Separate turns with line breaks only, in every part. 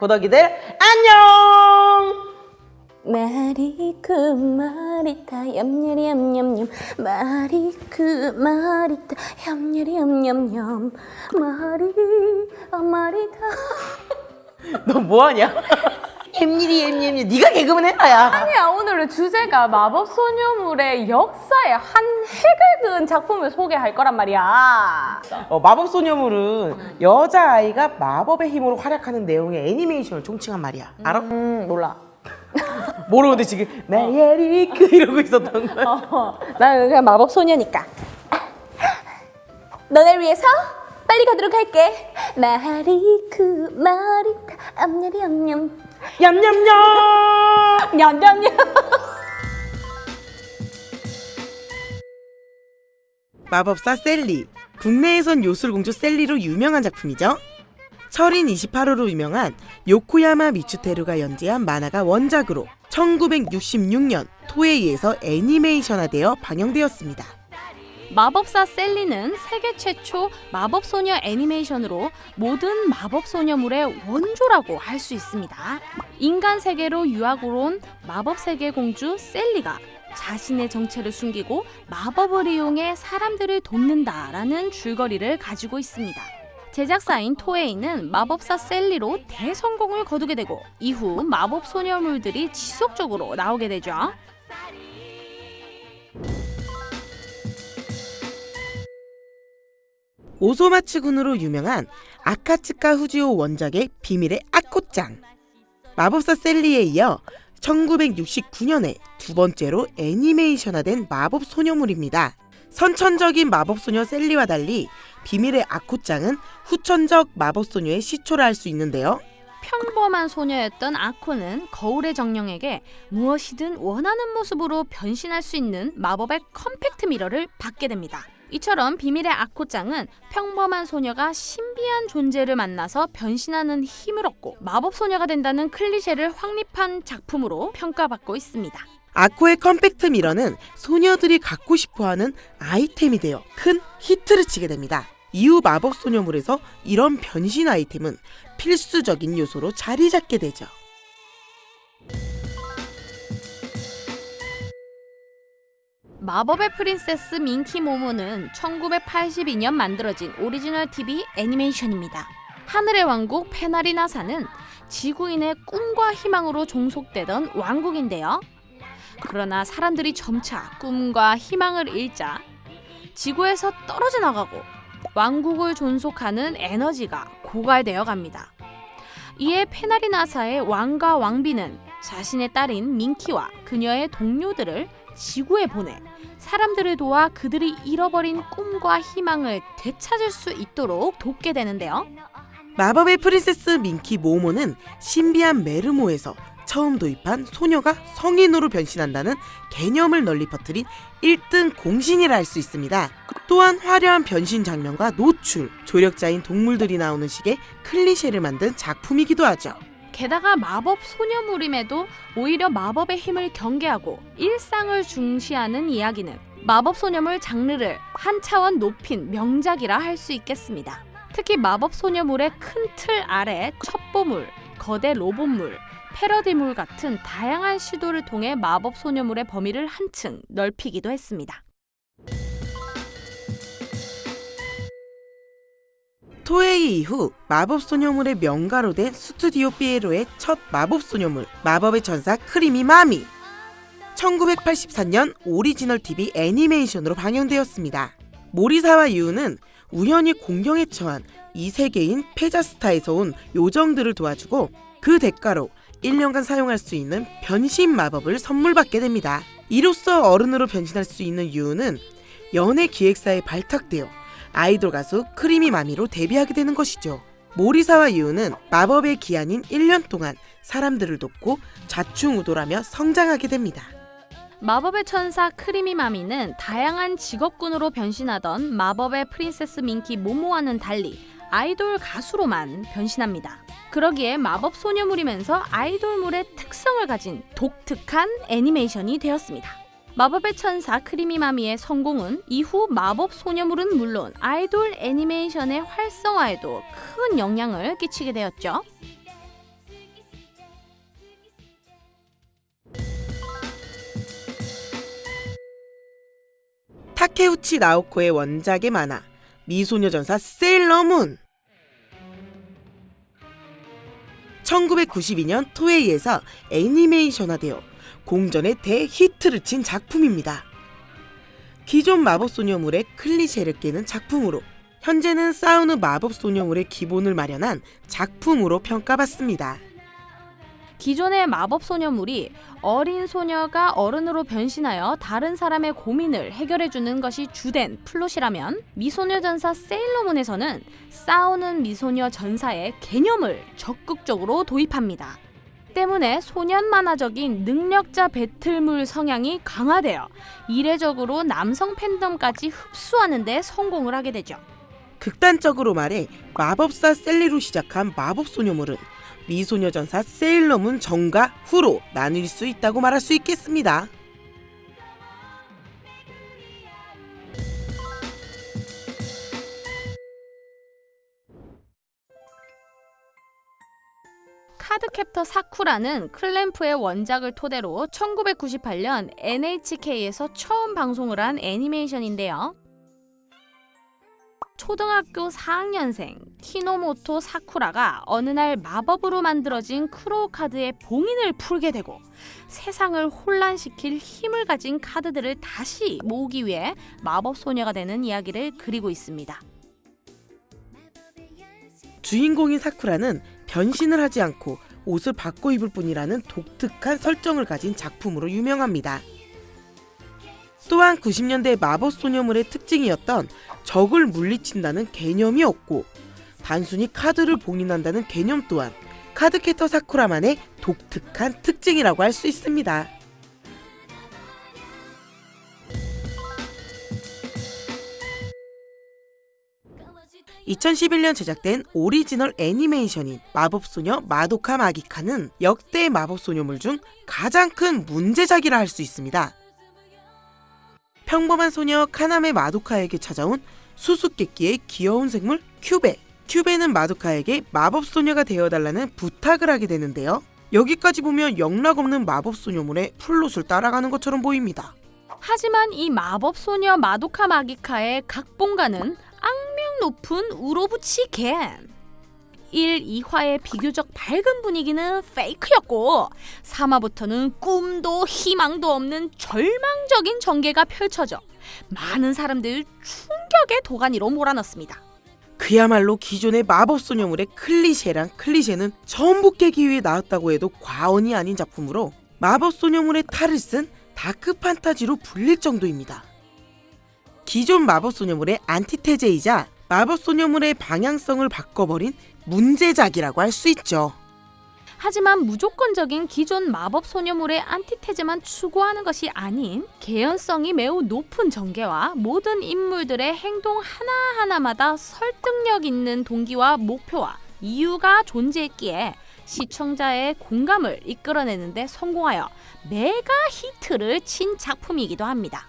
고덕이들 안녕!
말이 그 말이 다 얌얌이 얌얌얌 말이 그 말이 다 얌얌이 얌얌얌 말이 아 말이 다
너 뭐하냐? 햄일이 햄일이 네가 개그맨 해라야.
아니야 오늘의 주제가 마법 소녀물의 역사의 한 획을 그은 작품을 소개할 거란 말이야
어, 마법 소녀물은 여자 아이가 마법의 힘으로 활약하는 내용의 애니메이션을 총칭한 말이야. 알아?
음 몰라
모르는데 지금 메리크 이러고 있었던 거야.
어, 나는 그냥 마법 소녀니까 너네 위해서 빨리 가도록 할게 말이 다 얌얌이 얌얌
얌얌얌.
냠냠냠
마법사 셀리. 국내에선 요술공주 셀리로 유명한 작품이죠. 철인 28호로 유명한 요코야마 미츠테루가 연재한 만화가 원작으로 1966년 토에이에서 애니메이션화되어 방영되었습니다.
마법사 셀리는 세계 최초 마법소녀 애니메이션으로 모든 마법소녀물의 원조라고 할 수 있습니다. 인간 세계로 유학으로 온 마법세계 공주 셀리가 자신의 정체를 숨기고 마법을 이용해 사람들을 돕는다라는 줄거리를 가지고 있습니다. 제작사인 토에이는 마법사 셀리로 대성공을 거두게 되고 이후 마법 소녀물들이 지속적으로 나오게 되죠.
오소마츠군으로 유명한 아카츠카 후지오 원작의 비밀의 아코짱. 마법사 샐리에 이어 1969년에 두 번째로 애니메이션화된 마법 소녀물입니다. 선천적인 마법 소녀 샐리와 달리 비밀의 아코짱은 후천적 마법 소녀의 시초라 할 수 있는데요.
평범한 소녀였던 아코는 거울의 정령에게 무엇이든 원하는 모습으로 변신할 수 있는 마법의 compact mirror를 받게 됩니다. 이처럼 비밀의 아코짱은 평범한 소녀가 신비한 존재를 만나서 변신하는 힘을 얻고 마법 소녀가 된다는 클리셰를 확립한 작품으로 평가받고 있습니다.
아코의 compact mirror는 소녀들이 갖고 싶어하는 아이템이 되어 큰 히트를 치게 됩니다. 이후 마법 소녀물에서 이런 변신 아이템은 필수적인 요소로 자리 잡게 되죠.
마법의 프린세스 민키 모모는 1982년 만들어진 오리지널 TV 애니메이션입니다. 하늘의 왕국 페나리나사는 지구인의 꿈과 희망으로 종속되던 왕국인데요. 그러나 사람들이 점차 꿈과 희망을 잃자 지구에서 떨어져 나가고 왕국을 존속하는 에너지가 고갈되어 갑니다. 이에 페나리나사의 왕과 왕비는 자신의 딸인 민키와 그녀의 동료들을 지구에 보내 사람들을 도와 그들이 잃어버린 꿈과 희망을 되찾을 수 있도록 돕게 되는데요.
마법의 프린세스 민키 모모는 신비한 메르모에서 처음 도입한 소녀가 성인으로 변신한다는 개념을 널리 퍼뜨린 1등 공신이라 할 수 있습니다. 또한 화려한 변신 장면과 노출, 조력자인 동물들이 나오는 식의 클리셰를 만든 작품이기도 하죠.
게다가 마법 소녀물임에도 오히려 마법의 힘을 경계하고 일상을 중시하는 이야기는 마법 소녀물 장르를 한 차원 높인 명작이라 할 수 있겠습니다. 특히 마법 소녀물의 큰 틀 아래 첩보물, 거대 로봇물, 패러디물 같은 다양한 시도를 통해 마법 소녀물의 범위를 한층 넓히기도 했습니다.
토에이 이후 마법 소녀물의 명가로 된 스튜디오 피에로의 첫 마법 소녀물 마법의 천사 크리미 마미 1984년 오리지널 TV 애니메이션으로 방영되었습니다. 모리사와 유우는 우연히 공경에 처한 이 세계인 페자스타에서 온 요정들을 도와주고 그 대가로 1년간 사용할 수 있는 변신 마법을 선물 받게 됩니다. 이로써 어른으로 변신할 수 있는 유우는 연예 기획사에 발탁되어 아이돌 가수 크리미 마미로 데뷔하게 되는 것이죠. 모리사와 유우는 마법의 기한인 1년 동안 사람들을 돕고 좌충우돌하며 성장하게 됩니다.
마법의 천사 크리미 마미는 다양한 직업군으로 변신하던 마법의 프린세스 민키 모모와는 달리 아이돌 가수로만 변신합니다. 그러기에 마법 소녀물이면서 아이돌물의 특성을 가진 독특한 애니메이션이 되었습니다. 마법의 천사 크리미마미의 성공은 이후 마법 소녀물은 물론 아이돌 애니메이션의 활성화에도 큰 영향을 끼치게 되었죠.
타케우치 나오코의 원작의 만화 미소녀전사 세일러문 1992년 토에이에서 애니메이션화되어 공전의 대히트를 친 작품입니다. 기존 마법소녀물의 클리셰를 깨는 작품으로 현재는 싸우는 마법소녀물의 기본을 마련한 작품으로 평가받습니다.
기존의 마법 소녀물이 어린 소녀가 어른으로 변신하여 다른 사람의 고민을 해결해 주는 것이 주된 플롯이라면 미소녀 전사 세일러문에서는 싸우는 미소녀 전사의 개념을 적극적으로 도입합니다. 때문에 소년 만화적인 능력자 배틀물 성향이 강화되어 이례적으로 남성 팬덤까지 흡수하는 데 성공을 하게 되죠.
극단적으로 말해 마법사 샐리로 시작한 마법소녀물은 미소녀전사 세일러문 전과 후로 나뉠 수 있다고 말할 수 있겠습니다.
카드캡터 사쿠라는 클램프의 원작을 토대로 1998년 NHK에서 처음 방송을 한 애니메이션인데요. 초등학교 4학년생 키노모토 사쿠라가 어느 날 마법으로 만들어진 크로우 카드의 봉인을 풀게 되고 세상을 혼란시킬 힘을 가진 카드들을 다시 모으기 위해 마법 소녀가 되는 이야기를 그리고 있습니다.
주인공인 사쿠라는 변신을 하지 않고 옷을 바꿔 입을 뿐이라는 독특한 설정을 가진 작품으로 유명합니다. 또한 90년대 마법 소녀물의 특징이었던 적을 물리친다는 개념이 없고 단순히 카드를 봉인한다는 개념 또한 카드캡터 사쿠라만의 독특한 특징이라고 할 수 있습니다. (2011년) 제작된 오리지널 애니메이션인 마법소녀 마도카 마기카는 역대 마법소녀물 중 가장 큰 문제작이라 할 수 있습니다. 평범한 소녀 카나메 마도카에게 찾아온 수수께끼의 귀여운 생물 큐베. 큐베는 마도카에게 마법소녀가 되어달라는 부탁을 하게 되는데요. 여기까지 보면 영락없는 마법소녀물의 플롯을 따라가는 것처럼 보입니다.
하지만 이 마법 소녀 마도카 마기카의 각본가는 악명 높은 우로부치 겐. 1, 2화의 비교적 밝은 분위기는 페이크였고 3화부터는 꿈도 희망도 없는 절망적인 전개가 펼쳐져 많은 사람들 충격의 도가니로 몰아넣습니다.
그야말로 기존의 마법소녀물의 클리셰랑 클리셰는 전부 깨기 위해 나왔다고 해도 과언이 아닌 작품으로 마법소녀물의 탈을 쓴 dark fantasy로 불릴 정도입니다. 기존 마법소녀물의 안티테제이자 마법 소녀물의 방향성을 바꿔버린 문제작이라고 할 수 있죠.
하지만 무조건적인 기존 마법 소녀물의 안티테제만 추구하는 것이 아닌 개연성이 매우 높은 전개와 모든 인물들의 행동 하나하나마다 설득력 있는 동기와 목표와 이유가 존재했기에 시청자의 공감을 이끌어내는데 성공하여 메가 히트를 친 작품이기도 합니다.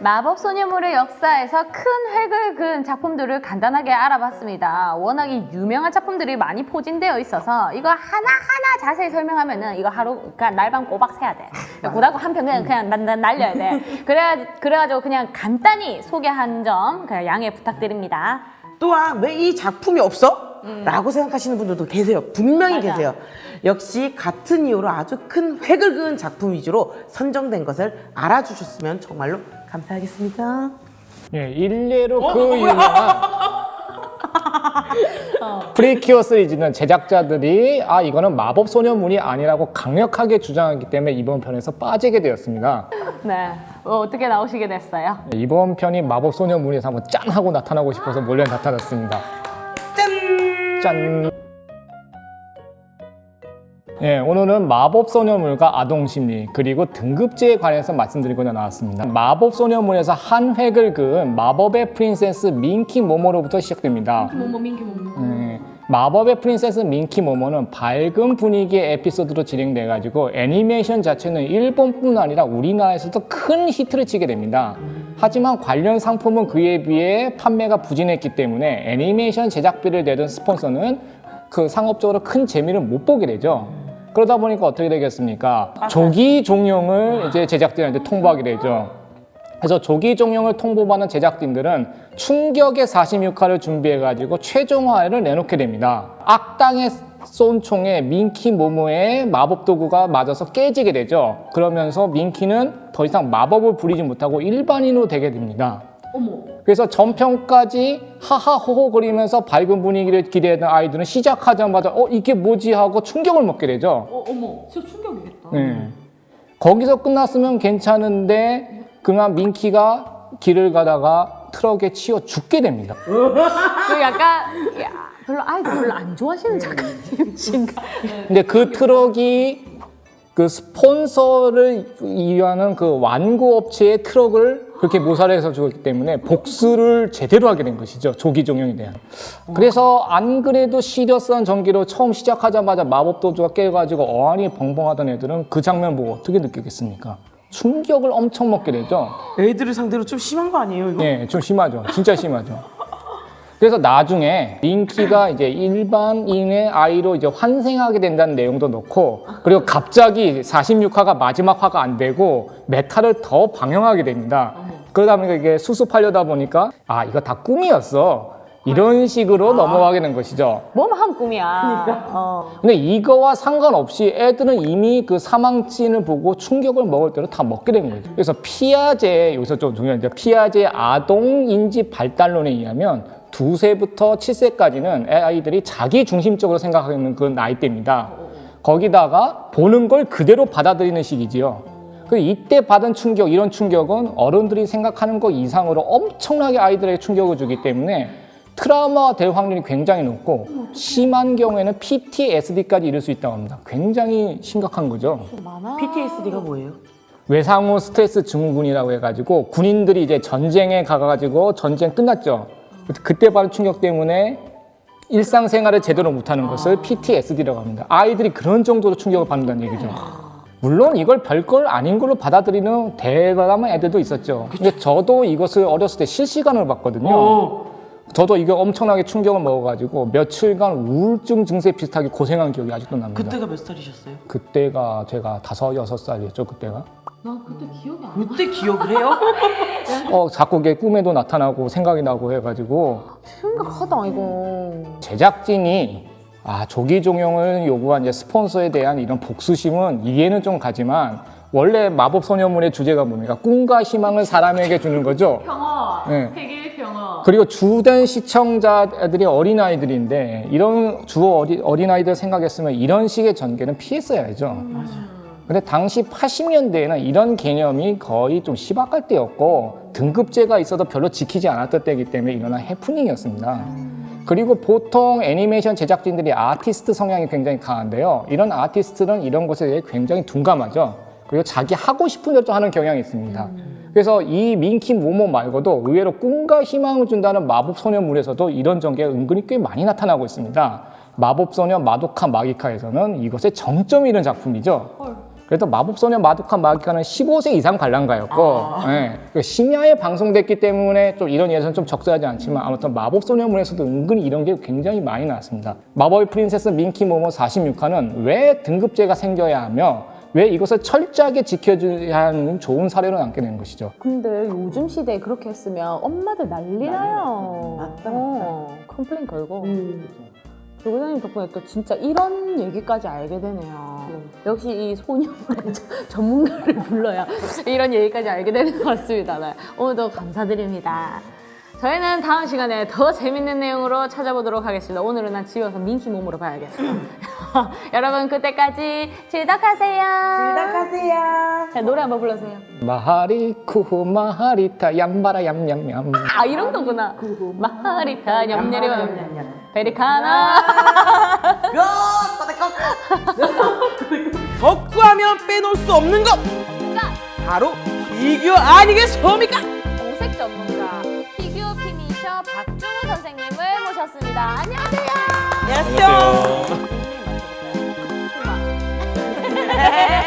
마법 소녀물의 역사에서 큰 획을 그은 작품들을 간단하게 알아봤습니다. 워낙에 유명한 작품들이 많이 포진되어 있어서 이거 하나하나 자세히 설명하면 은 이거 하루 그냥 날밤 꼬박 새야 돼. 고등학교 한편 그냥 그냥 난, 난 날려야 돼. 그래 그래가지고 그냥 간단히 소개한 점 그냥 양해 부탁드립니다.
또한 왜 이 작품이 없어? 라고 생각하시는 분들도 계세요. 분명히
맞아.
계세요. 역시 같은 이유로 아주 큰 획을 그은 작품 위주로 선정된 것을 알아주셨으면 정말로 감사하겠습니다.
예, 일례로 그 유명한 프리큐어 시리즈는 제작자들이 아 이거는 마법 소녀물이 아니라고 강력하게 주장하기 때문에 이번 편에서 빠지게 되었습니다.
네, 어, 어떻게 나오시게 됐어요?
예, 이번 편이 마법 소녀물에서 한번 짠 하고 나타나고 싶어서 몰래 나타났습니다. 짠! 짠! 예, 오늘은 마법 소녀물과 아동 심리 그리고 등급제에 관해서 말씀드리고자 나왔습니다. 마법 소녀물에서 한 획을 그은 마법의 프린세스 민키 모모로부터 시작됩니다.
모모 민키 모모.
예, 마법의 프린세스 민키 모모는 밝은 분위기의 에피소드로 진행돼 가지고 애니메이션 자체는 일본뿐 아니라 우리나라에서도 큰 히트를 치게 됩니다. 하지만 관련 상품은 그에 비해 판매가 부진했기 때문에 애니메이션 제작비를 내던 스폰서는 그 상업적으로 큰 재미를 못 보게 되죠. 그러다 보니까 어떻게 되겠습니까? 조기 종영을 이제 제작진한테 통보하게 되죠. 그래서 조기 종영을 통보받은 제작진들은 충격의 46화를 준비해가지고 최종화를 내놓게 됩니다. 악당의 쏜 총에 민키 모모의 마법 도구가 맞아서 깨지게 되죠. 그러면서 민키는 더 이상 마법을 부리지 못하고 일반인으로 되게 됩니다. 그래서 전편까지 하하호호 거리면서 밝은 분위기를 기대했던 아이들은 시작하자마자 어 이게 뭐지 하고 충격을 먹게 되죠.
어, 어머, 진짜 충격이겠다.
네. 거기서 끝났으면 괜찮은데 그만 민키가 길을 가다가 트럭에 치여 죽게 됩니다.
그 약간 야, 별로 아이들 별로 안 좋아하시는 작가님이신가?
근데 그 트럭이 그 스폰서를 이유하는 그 완구 업체의 트럭을 그렇게 모사를 해서 죽었기 때문에 복수를 제대로 하게 된 것이죠. 조기 종영에 대한. 그래서 안 그래도 serious한 전개로 처음 시작하자마자 마법 도구가 깨져가지고 어안이 벙벙하던 애들은 그 장면 보고 어떻게 느끼겠습니까? 충격을 엄청 먹게 되죠.
애들을 상대로 좀 심한 거 아니에요 이거?
네, 좀 심하죠. 진짜 심하죠. 그래서 나중에 민키가 이제 일반인의 아이로 이제 환생하게 된다는 내용도 넣고 그리고 갑자기 46화가 마지막 화가 안 되고 몇 화를 더 방영하게 됩니다. 그러다 보니까 이게 수습하려다 보니까 아 이거 다 꿈이었어. 이런 식으로 넘어가게 된 것이죠.
뭐만 하면 꿈이야. 어.
근데 이거와 상관없이 애들은 이미 그 사망신을 보고 충격을 먹을 대로 다 먹게 된 거죠. 그래서 피아제 여기서 좀 중요한 게 피아제 아동 인지 발달론에 의하면 두세부터 칠세까지는 아이들이 자기 중심적으로 생각하는 그 나이대입니다. 거기다가 보는 걸 그대로 받아들이는 시기지요. 그 이때 받은 충격, 이런 충격은 어른들이 생각하는 것 이상으로 엄청나게 아이들에게 충격을 주기 때문에 트라우마가 될 확률이 굉장히 높고 심한 경우에는 PTSD까지 이를 수 있다고 합니다. 굉장히 심각한 거죠.
PTSD가 뭐예요?
외상후 스트레스 증후군이라고 해가지고 군인들이 이제 전쟁에 가가지고 전쟁 끝났죠. 그때 받은 충격 때문에 일상생활을 제대로 못하는 것을 PTSD라고 합니다. 아이들이 그런 정도로 충격을 받는다는 얘기죠. 물론 이걸 별걸 아닌 걸로 받아들이는 대담한 애들도 있었죠. 근데 저도 이것을 어렸을 때 실시간으로 봤거든요.
어.
저도 이거 엄청나게 충격을 먹어가지고 며칠간 우울증 증세 비슷하게 고생한 기억이 아직도 납니다.
그때가 몇 살이셨어요?
그때가 제가 다섯 여섯 살이었죠 그때가.
나 그때 기억이 안 나.
그때 기억을 해요?
어 자꾸 그게 꿈에도 나타나고 생각이 나고 해가지고
심각하다 이거.
제작진이 아 조기 종영을 요구한 이제 스폰서에 대한 이런 복수심은 이해는 좀 가지만 원래 마법 소녀물의 주제가 뭡니까? 꿈과 희망을 사람에게 주는 거죠.
평화.
네.
세계의 평화.
그리고 주된 시청자들이 어린아이들인데 이런 주 어리, 어린아이들 생각했으면 이런 식의 전개는 피했어야죠. 근데 당시 80년대에는 이런 개념이 거의 좀 시박할 때였고 등급제가 있어도 별로 지키지 않았던 때이기 때문에 일어난 해프닝이었습니다. 그리고 보통 애니메이션 제작진들이 아티스트 성향이 굉장히 강한데요. 이런 아티스트는 이런 것에 대해 굉장히 둔감하죠. 그리고 자기 하고 싶은 대로 좀 하는 경향이 있습니다. 그래서 이 민키 모모 말고도 의외로 꿈과 희망을 준다는 마법 소녀물에서도 이런 전개가 은근히 꽤 많이 나타나고 있습니다. 마법 소녀 마도카 마기카에서는 이것의 정점이 이런 작품이죠. 그래도 마법소녀 마도카 마기카는 15세 이상 관람가였고 예, 그 심야에 방송됐기 때문에 좀 이런 예시론 좀 적절하지 않지만 아무튼 마법소녀물에서도 은근히 이런 게 굉장히 많이 나왔습니다. 마법의 프린세스 민키 모모 46화는 왜 등급제가 생겨야 하며 왜 이것을 철저하게 지켜줘야 하는 좋은 사례로 남게 된 것이죠.
근데 요즘 시대에 그렇게 했으면 엄마들 난리 나요.
맞다,
어, complain 걸고.
음.
조교사님 덕분에 또 진짜 이런 얘기까지 알게 되네요. 역시 이 소녀물의 전문가를 불러야 이런 얘기까지 알게 되는 것 같습니다. 네. 오늘도 감사드립니다. 저희는 다음 시간에 더 재밌는 내용으로 찾아뵙도록 하겠습니다. 오늘은 난 집에 와서 민키 모모를 봐야겠어. 여러분 그때까지 즐덕하세요.
즐덕하세요.
자, 노래 한번 불러주세요.
마하리쿠 마하리타 얌바라 얌얌얌
아 이런 거구나. 마하리타 냠냠이 베리카나.
덕후하면 빼놓을 수 없는 것! 뭔가? 바로 피규어 아니겠습니까?
도색 전문가 피규어 finisher 박종우 선생님을 모셨습니다. 안녕하세요. 안녕하세요.
안녕하세요.